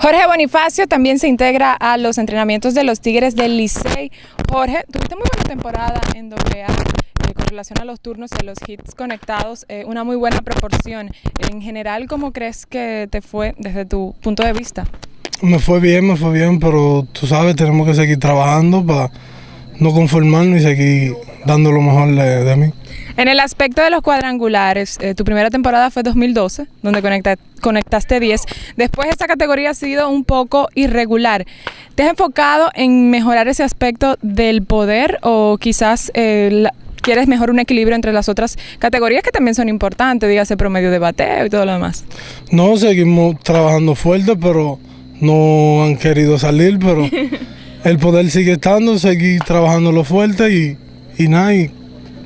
Jorge Bonifacio también se integra a los entrenamientos de los Tigres del Licey. Jorge, tuviste muy buena temporada en AA eh, con relación a los turnos y los hits conectados, eh, una muy buena proporción. En general, ¿cómo crees que te fue desde tu punto de vista? Me fue bien, me fue bien, pero tú sabes, tenemos que seguir trabajando para no conformarnos y seguir dando lo mejor de, mí. En el aspecto de los cuadrangulares, eh, tu primera temporada fue 2012, donde conectaste 10. Después esta categoría ha sido un poco irregular. ¿Te has enfocado en mejorar ese aspecto del poder o quizás eh, quieres mejor un equilibrio entre las otras categorías que también son importantes, dígase promedio de bateo y todo lo demás? No, seguimos trabajando fuerte, pero no han querido salir, pero el poder sigue estando, seguir trabajando lo fuerte y y nada, y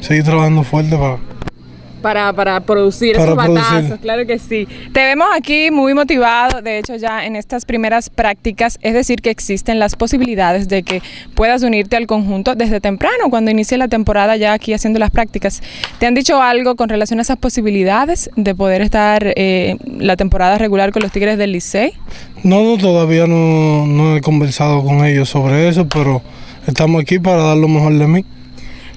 seguir trabajando fuerte para... Para, para producir esos batazos, claro que sí. Te vemos aquí muy motivado, de hecho ya en estas primeras prácticas, es decir, que existen las posibilidades de que puedas unirte al conjunto desde temprano, cuando inicie la temporada ya aquí haciendo las prácticas. ¿Te han dicho algo con relación a esas posibilidades de poder estar eh, la temporada regular con los Tigres del Licey? No, no todavía no, no he conversado con ellos sobre eso, pero estamos aquí para dar lo mejor de mí.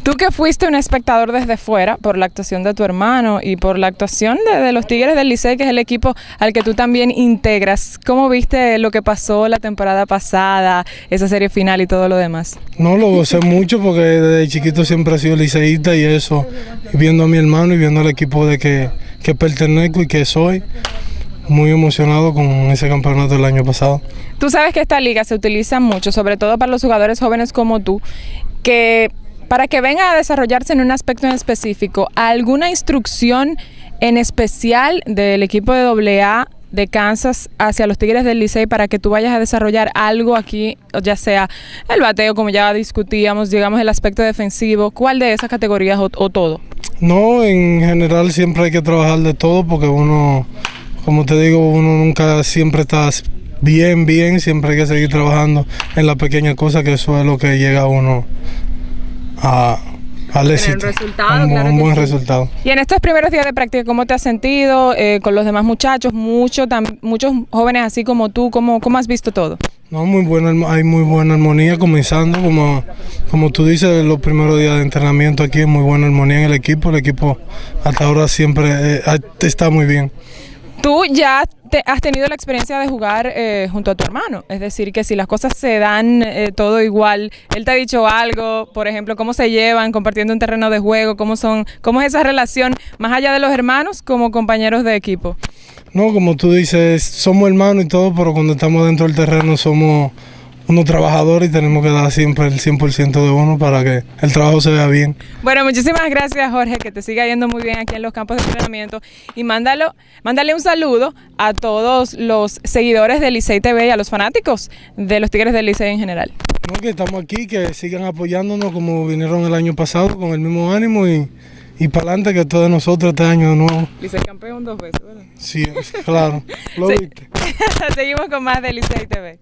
Tú que fuiste un espectador desde fuera por la actuación de tu hermano y por la actuación de, los Tigres del Licey, que es el equipo al que tú también integras, ¿cómo viste lo que pasó la temporada pasada, esa serie final y todo lo demás? No, lo gocé mucho porque desde chiquito siempre he sido liceísta y eso, viendo a mi hermano y viendo al equipo de que, que pertenezco y que soy muy emocionado con ese campeonato del año pasado. Tú sabes que esta liga se utiliza mucho, sobre todo para los jugadores jóvenes como tú, que para que venga a desarrollarse en un aspecto en específico, ¿alguna instrucción en especial del equipo de AA de Kansas hacia los Tigres del Licey para que tú vayas a desarrollar algo aquí, ya sea el bateo, como ya discutíamos, digamos el aspecto defensivo, ¿cuál de esas categorías o, o todo? No, en general siempre hay que trabajar de todo porque uno, como te digo, uno nunca siempre está bien, bien, siempre hay que seguir trabajando en la pequeña cosa que eso es lo que llega a uno a, al éxito. Un, buen resultado. Y en estos primeros días de práctica, ¿cómo te has sentido eh, con los demás muchachos? Mucho, muchos jóvenes así como tú, ¿cómo, ¿cómo has visto todo? No, muy buena, hay muy buena armonía comenzando, como, como tú dices, los primeros días de entrenamiento aquí, muy buena armonía en el equipo, el equipo hasta ahora siempre eh, está muy bien. Tú ya has tenido la experiencia de jugar eh, junto a tu hermano, es decir, que si las cosas se dan eh, todo igual, él te ha dicho algo, por ejemplo, cómo se llevan compartiendo un terreno de juego, cómo son, cómo es esa relación más allá de los hermanos como compañeros de equipo. No, como tú dices, somos hermanos y todo, pero cuando estamos dentro del terreno somos uno trabajador y tenemos que dar siempre el 100% de uno para que el trabajo se vea bien. Bueno, muchísimas gracias Jorge, que te siga yendo muy bien aquí en los campos de entrenamiento y mándalo, mándale un saludo a todos los seguidores del Licey TV y a los fanáticos de los Tigres del Licey en general. No, que estamos aquí, que sigan apoyándonos como vinieron el año pasado con el mismo ánimo y, y para adelante que todos nosotros este año de nuevo. Licey campeón dos veces, ¿verdad? Sí, claro. Lo viste. Seguimos con más de Licey TV.